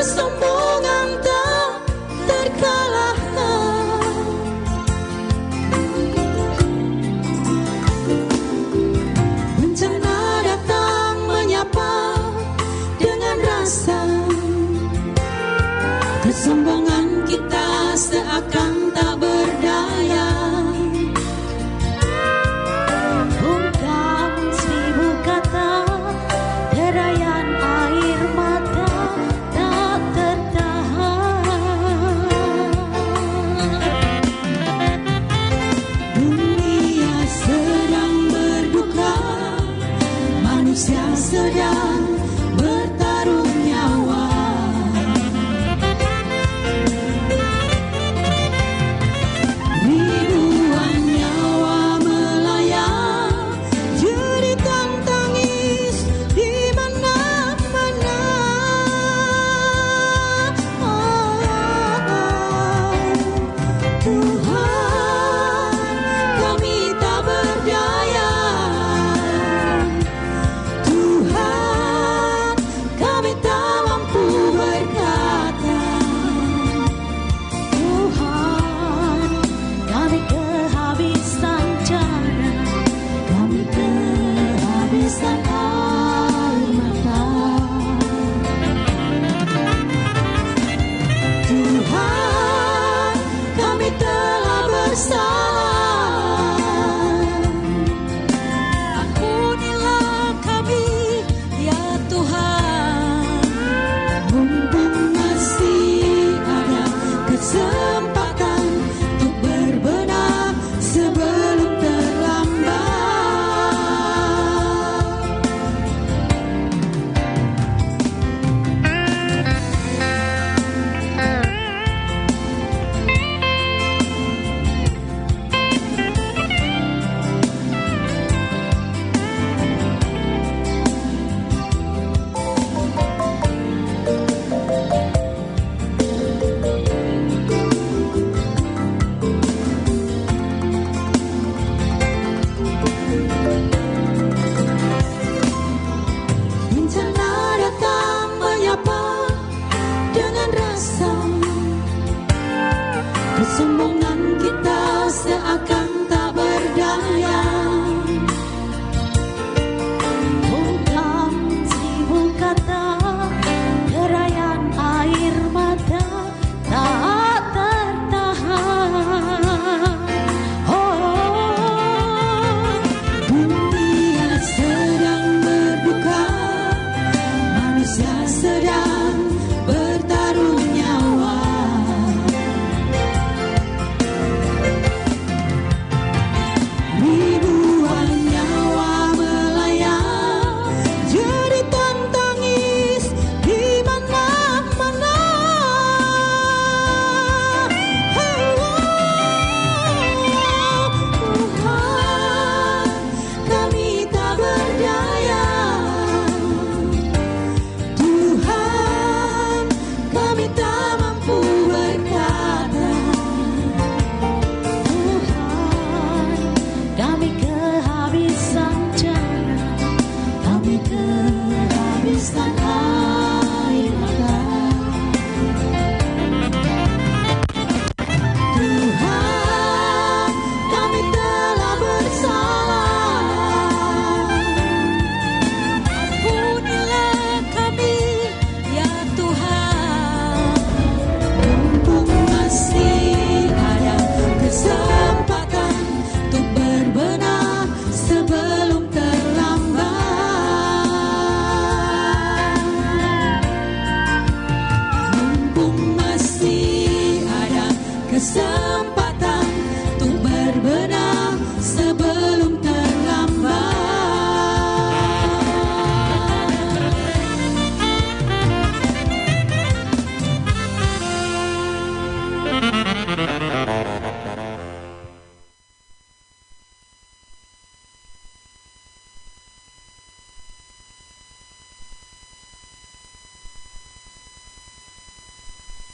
there's some more.